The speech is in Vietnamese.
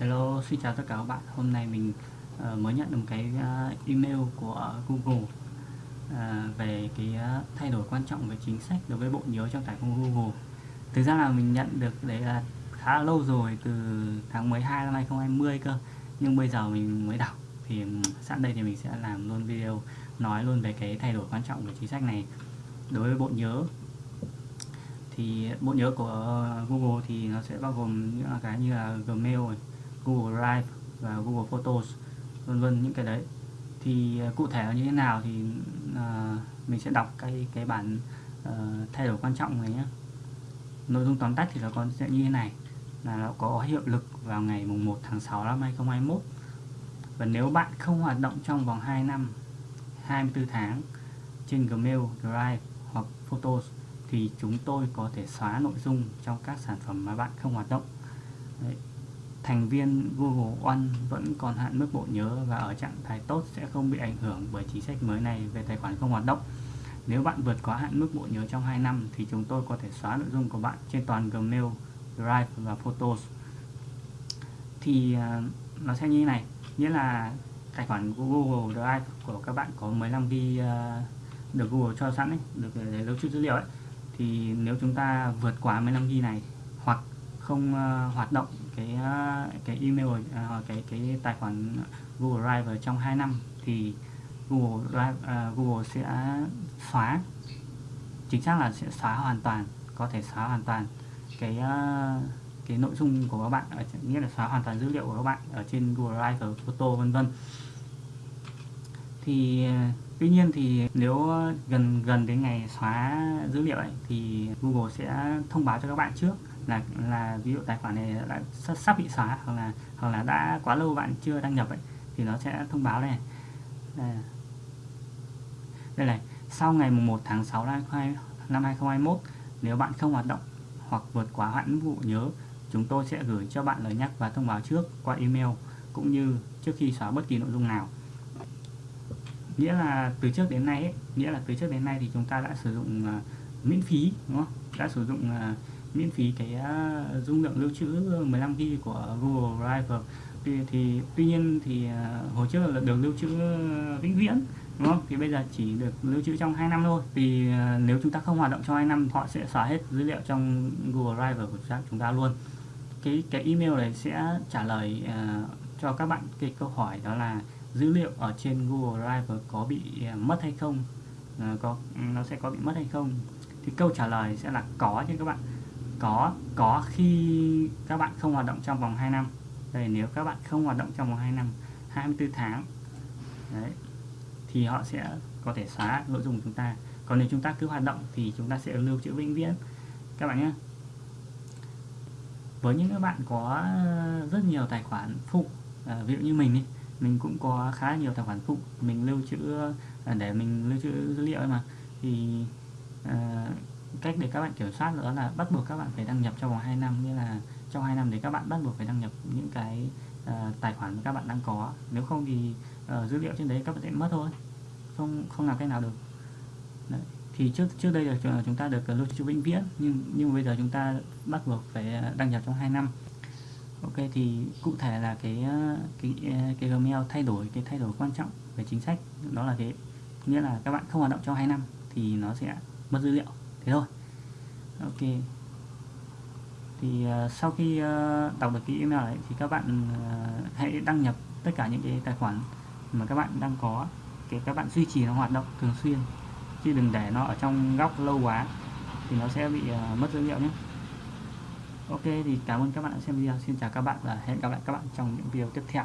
Hello, xin chào tất cả các bạn. Hôm nay mình uh, mới nhận được cái uh, email của Google uh, về cái uh, thay đổi quan trọng về chính sách đối với bộ nhớ trong tài khoản Google. Thực ra là mình nhận được đấy là khá lâu rồi từ tháng 12 năm 2020 cơ. Nhưng bây giờ mình mới đọc thì sẵn đây thì mình sẽ làm luôn video nói luôn về cái thay đổi quan trọng của chính sách này. Đối với bộ nhớ thì bộ nhớ của Google thì nó sẽ bao gồm những cái như là Gmail Google Drive và Google Photos vân vân những cái đấy. Thì à, cụ thể là như thế nào thì uh, mình sẽ đọc cái cái bản uh, thay đổi quan trọng này nhé nội dung tóm tắt thì nó còn sẽ như thế này là nó có hiệu lực vào ngày mùng 1 tháng 6 năm 2021 và nếu bạn không hoạt động trong vòng 2 năm 24 tháng trên Gmail, Drive hoặc Photos thì chúng tôi có thể xóa nội dung trong các sản phẩm mà bạn không hoạt động Đấy. thành viên Google One vẫn còn hạn mức bộ nhớ và ở trạng thái tốt sẽ không bị ảnh hưởng bởi chính sách mới này về tài khoản không hoạt động nếu bạn vượt quá hạn mức bộ nhớ trong 2 năm thì chúng tôi có thể xóa nội dung của bạn trên toàn Gmail, Drive và Photos thì à, nó sẽ như thế này nghĩa là tài khoản Google Drive của các bạn có 15 GB ờ, được Google cho sẵn ấy, được để lưu trữ dữ liệu ấy. Thì nếu chúng ta vượt quá 15 GB này hoặc không uh, hoạt động cái uh, cái email uh, cái cái tài khoản Google Drive trong 2 năm thì Google Drive uh, Google sẽ xóa chính xác là sẽ xóa hoàn toàn có thể xóa hoàn toàn cái uh, cái nội dung của các bạn nghĩa là xóa hoàn toàn dữ liệu của các bạn ở trên Google Drive Photo vân vân thì à, tuy nhiên thì nếu gần gần đến ngày xóa dữ liệu ấy, thì Google sẽ thông báo cho các bạn trước là là ví dụ tài khoản này đã sắp bị xóa hoặc là hoặc là đã quá lâu bạn chưa đăng nhập ấy thì nó sẽ thông báo này. Đây, đây này sau ngày 1 tháng 6 năm 2021 nếu bạn không hoạt động hoặc vượt quá hạn vụ nhớ chúng tôi sẽ gửi cho bạn lời nhắc và thông báo trước qua email cũng như trước khi xóa bất kỳ nội dung nào nghĩa là từ trước đến nay ấy, nghĩa là từ trước đến nay thì chúng ta đã sử dụng uh, miễn phí đúng không? Đã sử dụng uh, miễn phí cái uh, dung lượng lưu trữ 15 GB của Google Drive thì, thì tuy nhiên thì uh, hồi trước là được lưu trữ vĩnh viễn đúng không? Thì bây giờ chỉ được lưu trữ trong 2 năm thôi. Thì uh, nếu chúng ta không hoạt động trong 2 năm họ sẽ xóa hết dữ liệu trong Google Drive của chúng ta luôn. Cái cái email này sẽ trả lời uh, cho các bạn cái câu hỏi đó là dữ liệu ở trên Google Drive có bị à, mất hay không? À, có nó sẽ có bị mất hay không? Thì câu trả lời sẽ là có chứ các bạn. Có có khi các bạn không hoạt động trong vòng 2 năm. Đây nếu các bạn không hoạt động trong vòng 2 năm 24 tháng đấy thì họ sẽ có thể xóa nội dung của chúng ta. Còn nếu chúng ta cứ hoạt động thì chúng ta sẽ lưu trữ vĩnh viễn. Các bạn nhé. Với những các bạn có rất nhiều tài khoản phụ à, ví dụ như mình đi mình cũng có khá nhiều tài khoản phụ. Mình lưu trữ à, để mình lưu trữ dữ liệu mà. Thì à, cách để các bạn kiểm soát nữa là bắt buộc các bạn phải đăng nhập trong vòng 2 năm. Nghĩa là trong 2 năm thì các bạn bắt buộc phải đăng nhập những cái uh, tài khoản mà các bạn đang có. Nếu không thì uh, dữ liệu trên đấy các bạn sẽ mất thôi. Không không làm cách nào được. Đấy. thì trước trước đây là à, chúng ta được lưu trữ vĩnh viễn. Nhưng nhưng bây giờ chúng ta bắt buộc phải đăng nhập trong 2 năm ok thì cụ thể là cái ờ, cái ờ, cái Gmail thay đổi cái thay đổi quan trọng về chính sách đó là cái nghĩa là các bạn không hoạt động trong 2 năm thì nó sẽ mất dữ liệu. Thế thôi. Ok. Thì uh, sau khi uh, đọc được cái email đấy thì các bạn uh, hãy đăng nhập tất cả những cái tài khoản mà các bạn đang có để các bạn duy trì nó hoạt động thường xuyên chứ đừng để nó ở trong góc lâu quá thì nó sẽ bị uh, mất dữ liệu nhé ok, thì cảm ơn các bạn đã xem video. Xin chào các bạn và hẹn gặp lại các bạn trong những video tiếp theo.